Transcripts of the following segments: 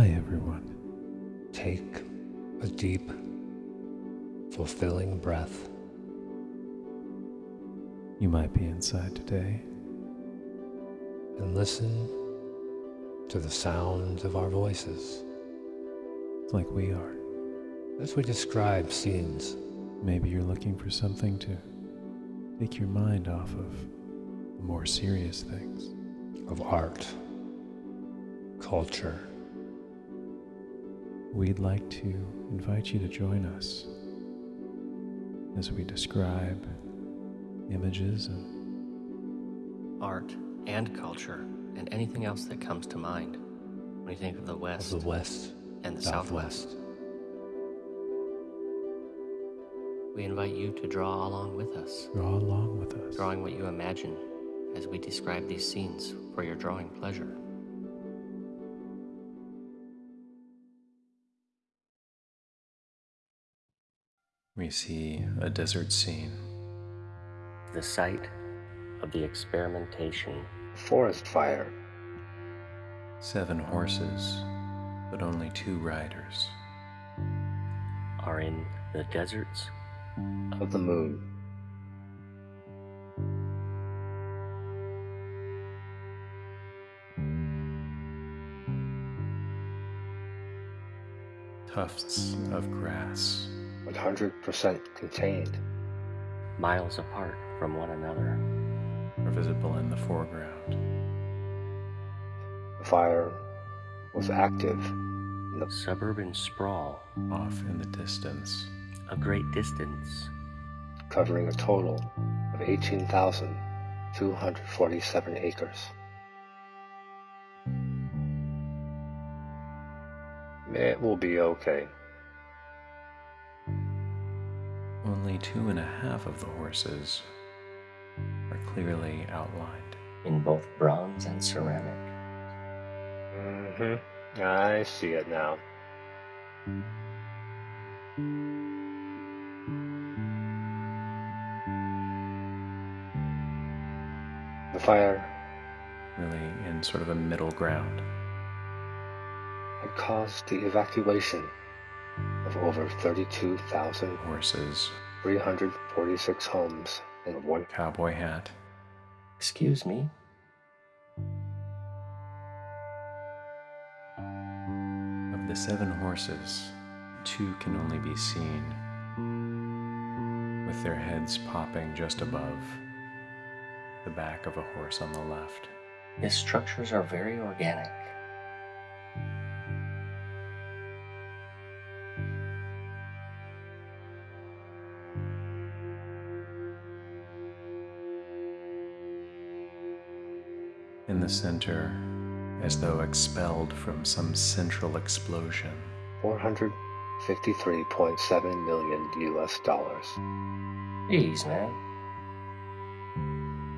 Hi, everyone. Take a deep, fulfilling breath. You might be inside today. And listen to the sound of our voices like we are. As we describe scenes. Maybe you're looking for something to take your mind off of more serious things. Of art, culture. We'd like to invite you to join us as we describe images of art and culture and anything else that comes to mind when you think of the West. Of the West and the Southwest. Southwest. We invite you to draw along with us. Draw along with us. Drawing what you imagine as we describe these scenes for your drawing pleasure. We see a desert scene. The site of the experimentation. Forest fire. Seven horses, but only two riders. Are in the deserts of the moon. Tufts of grass. 100% contained. Miles apart from one another. Are visible in the foreground. The fire was active in the suburban sprawl off in the distance. A great distance. Covering a total of 18,247 acres. It will be okay. Only two and a half of the horses are clearly outlined. In both bronze and ceramic. Mm-hmm. I see it now. The fire. Really in sort of a middle ground. Had caused the evacuation of over 32,000 horses, 346 homes, and one cowboy hat. Excuse me? Of the seven horses, two can only be seen with their heads popping just above the back of a horse on the left. His structures are very organic. In the center, as though expelled from some central explosion. 453.7 million US dollars. Jeez, man.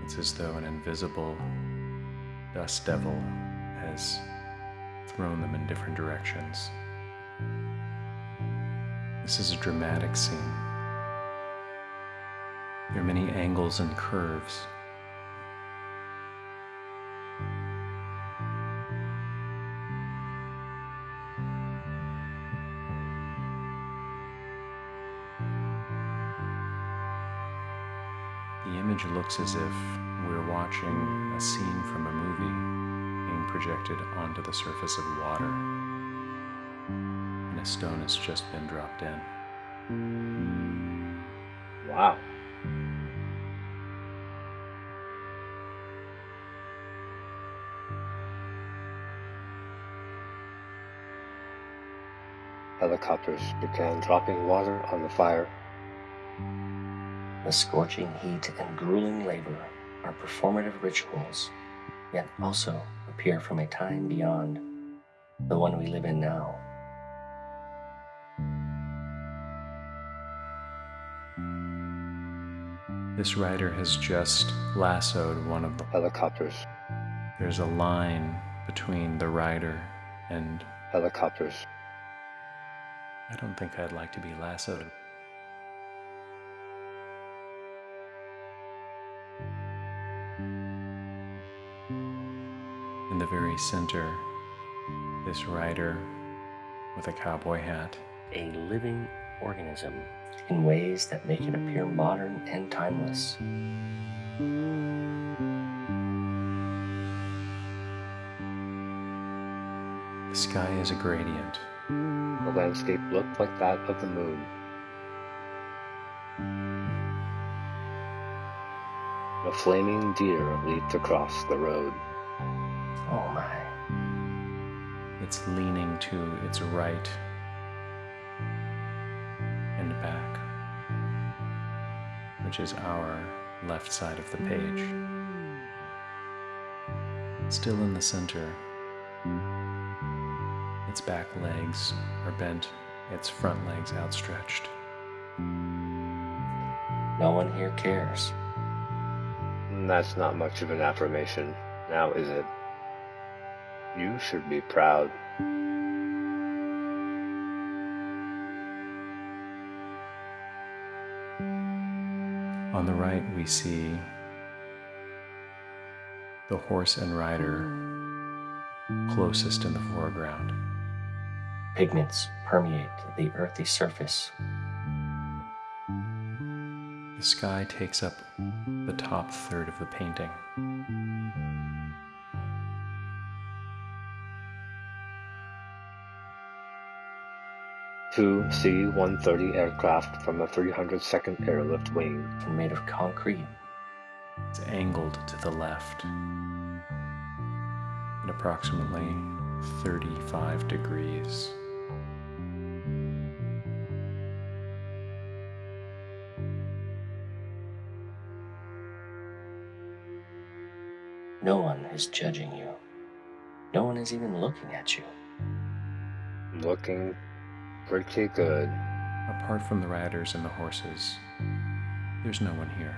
It's as though an invisible dust devil has thrown them in different directions. This is a dramatic scene. There are many angles and curves. Looks as if we're watching a scene from a movie being projected onto the surface of water, and a stone has just been dropped in. Wow. Helicopters began dropping water on the fire. The scorching heat and grueling labor are performative rituals, yet also appear from a time beyond the one we live in now. This rider has just lassoed one of the helicopters. There's a line between the rider and helicopters. I don't think I'd like to be lassoed. Very center This rider with a cowboy hat. A living organism in ways that make it appear modern and timeless. The sky is a gradient. The landscape looked like that of the moon. A flaming deer leaped across the road. Oh my. It's leaning to its right and back, which is our left side of the page. Still in the center, its back legs are bent, its front legs outstretched. No one here cares. That's not much of an affirmation, now is it? You should be proud. On the right, we see the horse and rider closest in the foreground. Pigments permeate the earthy surface. The sky takes up the top third of the painting. Two C-130 aircraft from a 302nd Airlift Wing. and made of concrete. It's angled to the left at approximately 35 degrees. No one is judging you. No one is even looking at you. Looking pretty good. Apart from the riders and the horses, there's no one here.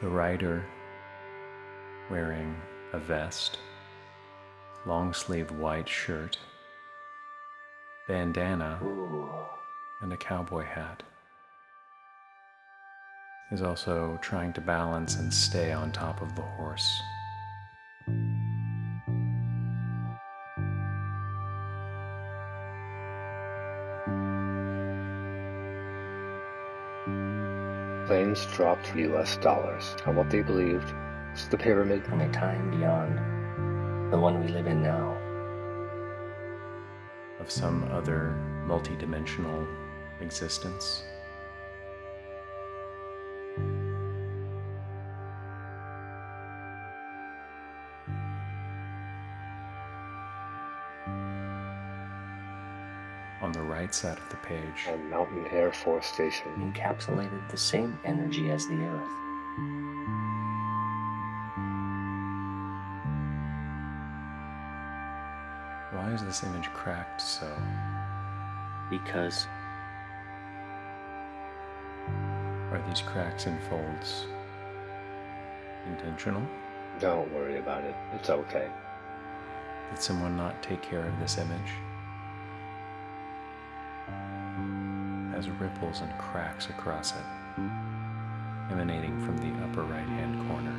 The rider, wearing a vest, long sleeved white shirt, bandana, Ooh. and a cowboy hat, is also trying to balance and stay on top of the horse. Planes dropped US dollars on what they believed was the pyramid. From a time beyond the one we live in now. of some other multidimensional existence. Right side of the page, and Mountain Air Force Station. Encapsulated the same energy as the earth. why is this image cracked so? Because Are these cracks and folds intentional? Don't worry about it. It's okay. Did someone not take care of this image? Has ripples and cracks across it, emanating from the upper right hand corner.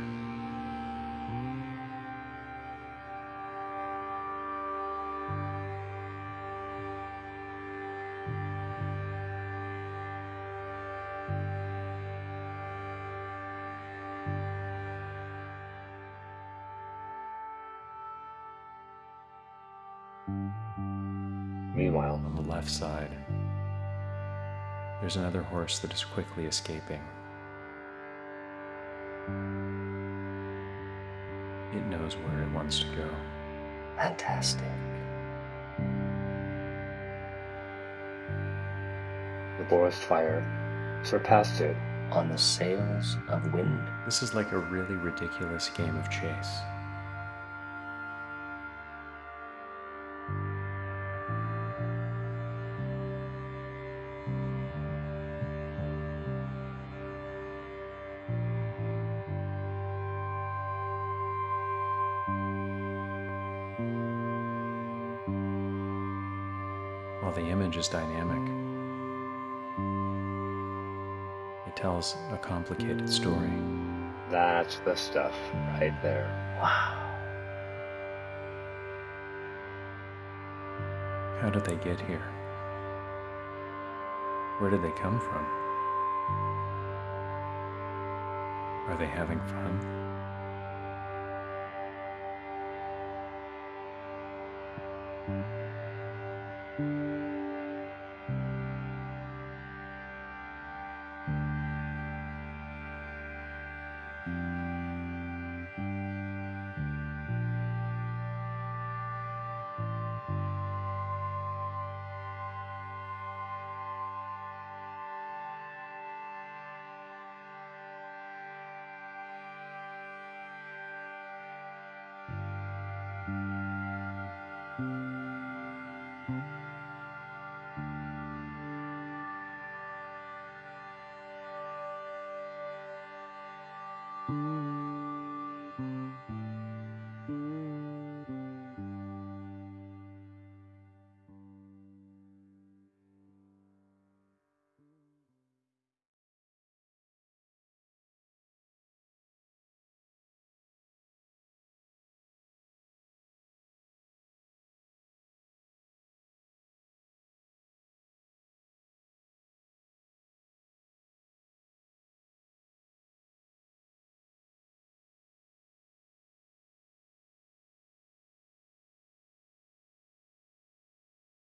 Meanwhile, On the left side, there's another horse that is quickly escaping. It knows where it wants to go. fantastic. the forest fire surpassed it. On the sails of wind. This is like a really ridiculous game of chase. The image is dynamic, it tells a complicated story. That's the stuff right there. Wow. How did they get here? Where did they come from? Are they having fun?